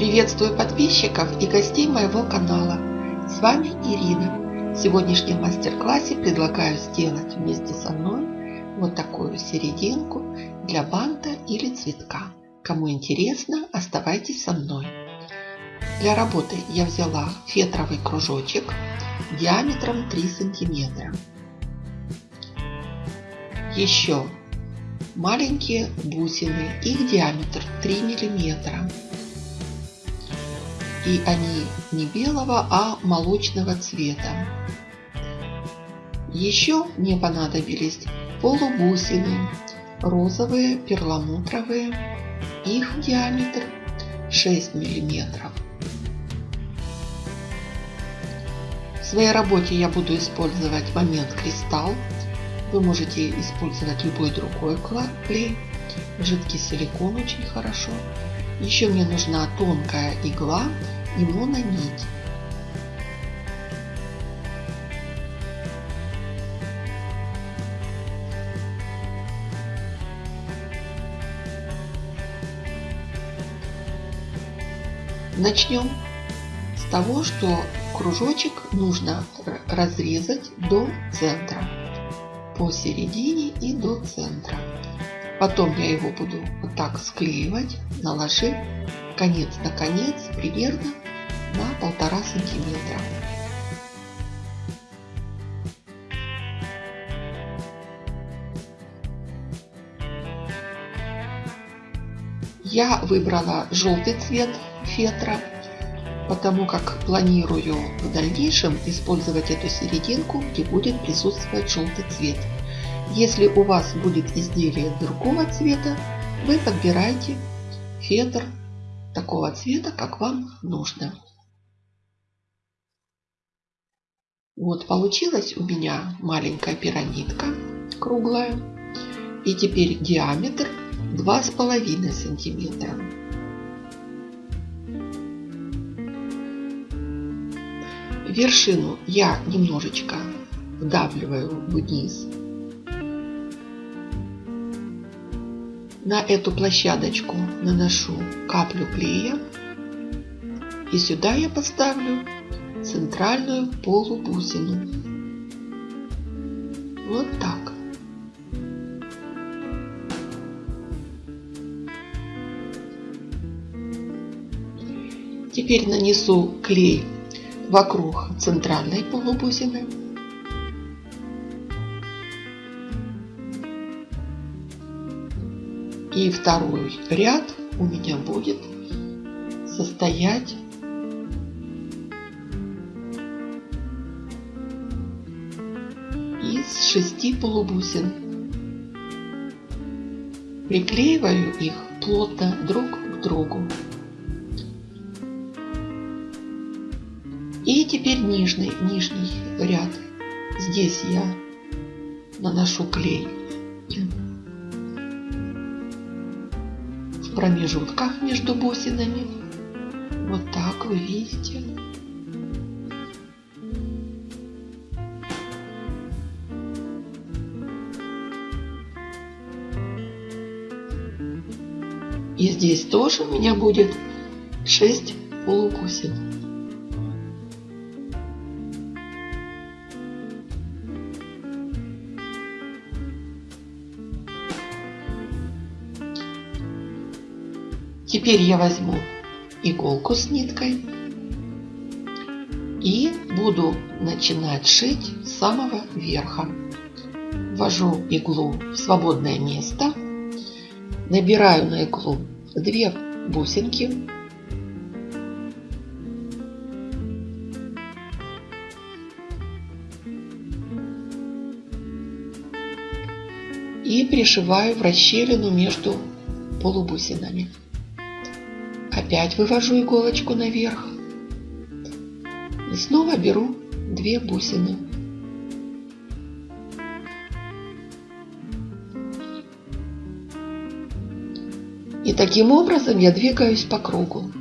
Приветствую подписчиков и гостей моего канала. С вами Ирина. В сегодняшнем мастер-классе предлагаю сделать вместе со мной вот такую серединку для банта или цветка. Кому интересно, оставайтесь со мной. Для работы я взяла фетровый кружочек диаметром 3 сантиметра. Еще маленькие бусины, их диаметр 3 миллиметра. И они не белого, а молочного цвета. Еще мне понадобились полубусины, розовые, перламутровые, их диаметр 6 миллиметров. В своей работе я буду использовать момент кристалл вы можете использовать любой другой клей. Жидкий силикон очень хорошо. Еще мне нужна тонкая игла и мононить. Начнем с того, что кружочек нужно разрезать до центра посередине и до центра. Потом я его буду вот так склеивать, наложив конец на конец примерно полтора сантиметра. Я выбрала желтый цвет фетра потому как планирую в дальнейшем использовать эту серединку, где будет присутствовать желтый цвет. Если у вас будет изделие другого цвета, вы подбираете фетр такого цвета, как вам нужно. Вот получилась у меня маленькая пирамидка круглая. И теперь диаметр 2,5 сантиметра. вершину я немножечко вдавливаю вниз. На эту площадочку наношу каплю клея. И сюда я поставлю центральную полубусину. Вот так. Теперь нанесу клей вокруг центральной полубусины. И второй ряд у меня будет состоять шести полубусин. Приклеиваю их плотно друг к другу. И теперь нижний, нижний ряд. Здесь я наношу клей в промежутках между бусинами. Вот так вы видите. Здесь тоже у меня будет 6 полубусин. Теперь я возьму иголку с ниткой и буду начинать шить с самого верха. Ввожу иглу в свободное место, набираю на иглу две бусинки, и пришиваю в расщелину между полубусинами. Опять вывожу иголочку наверх. И снова беру две бусины. И таким образом я двигаюсь по кругу.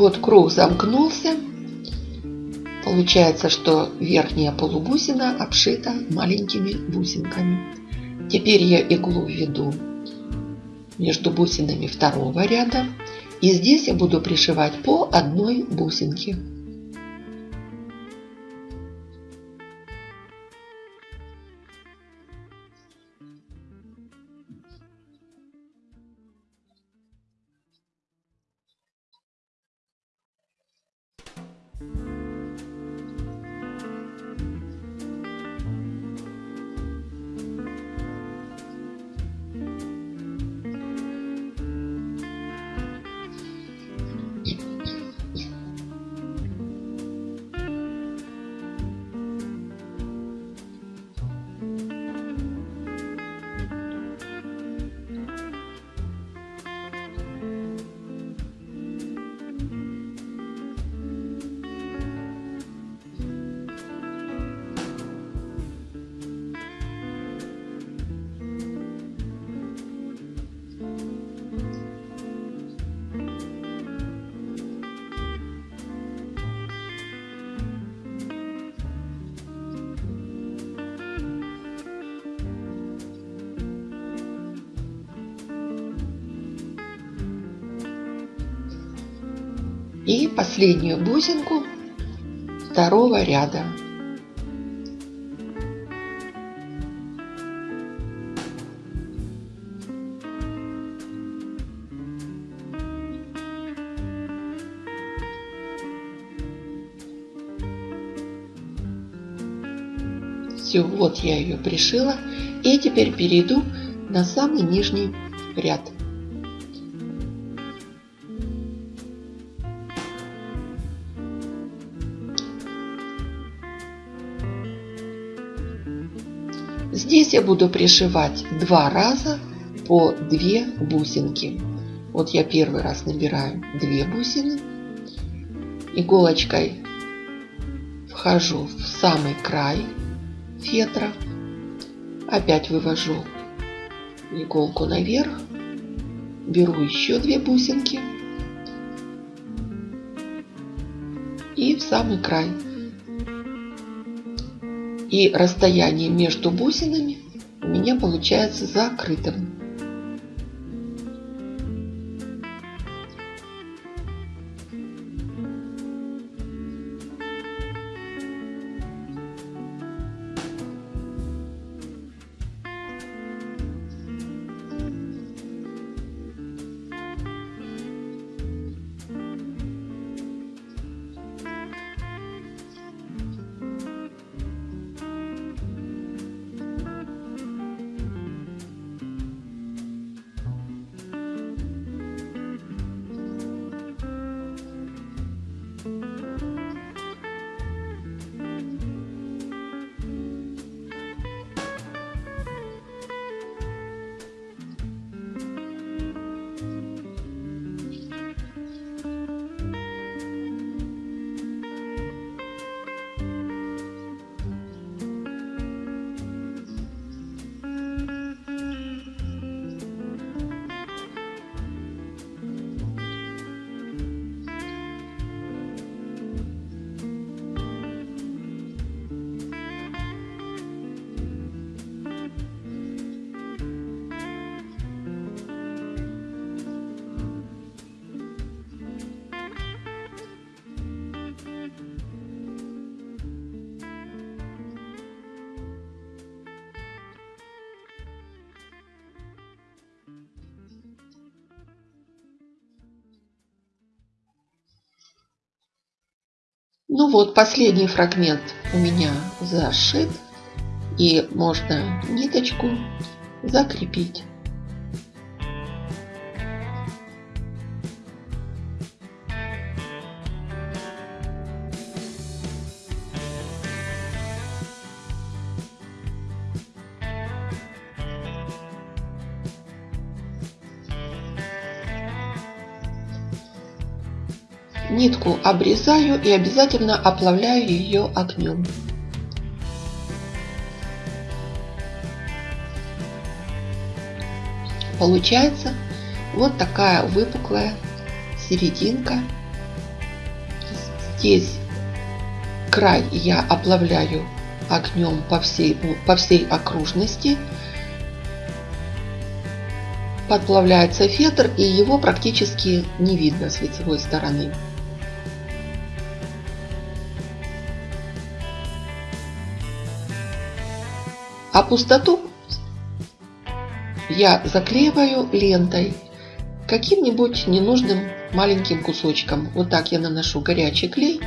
Вот круг замкнулся. Получается, что верхняя полубусина обшита маленькими бусинками. Теперь я иглу введу между бусинами второго ряда. И здесь я буду пришивать по одной бусинке. Последнюю бусинку второго ряда. Все, вот я ее пришила. И теперь перейду на самый нижний ряд. Здесь я буду пришивать два раза по две бусинки. Вот я первый раз набираю две бусины, иголочкой вхожу в самый край фетра, опять вывожу иголку наверх, беру еще две бусинки. И в самый край и расстояние между бусинами у меня получается закрытым. Ну вот, последний фрагмент у меня зашит. И можно ниточку закрепить. Нитку обрезаю и обязательно оплавляю ее огнем. Получается вот такая выпуклая серединка Здесь край я оплавляю огнем по всей, по всей окружности. Подплавляется фетр и его практически не видно с лицевой стороны. А пустоту я заклеиваю лентой каким-нибудь ненужным маленьким кусочком. Вот так я наношу горячий клей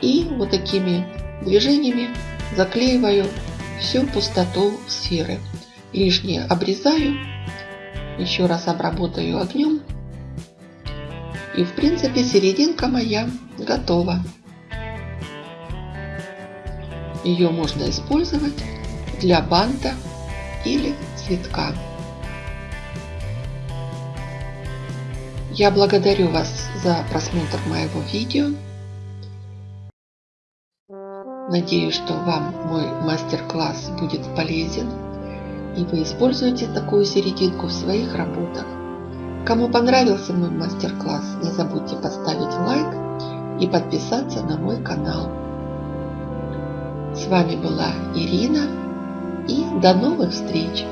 и вот такими движениями заклеиваю всю пустоту сферы. Лишнее обрезаю, еще раз обработаю огнем. И в принципе серединка моя готова. Ее можно использовать для банта или цветка. Я благодарю вас за просмотр моего видео. Надеюсь, что вам мой мастер-класс будет полезен и вы используете такую серединку в своих работах. Кому понравился мой мастер-класс, не забудьте поставить лайк и подписаться на мой канал. С вами была Ирина и до новых встреч!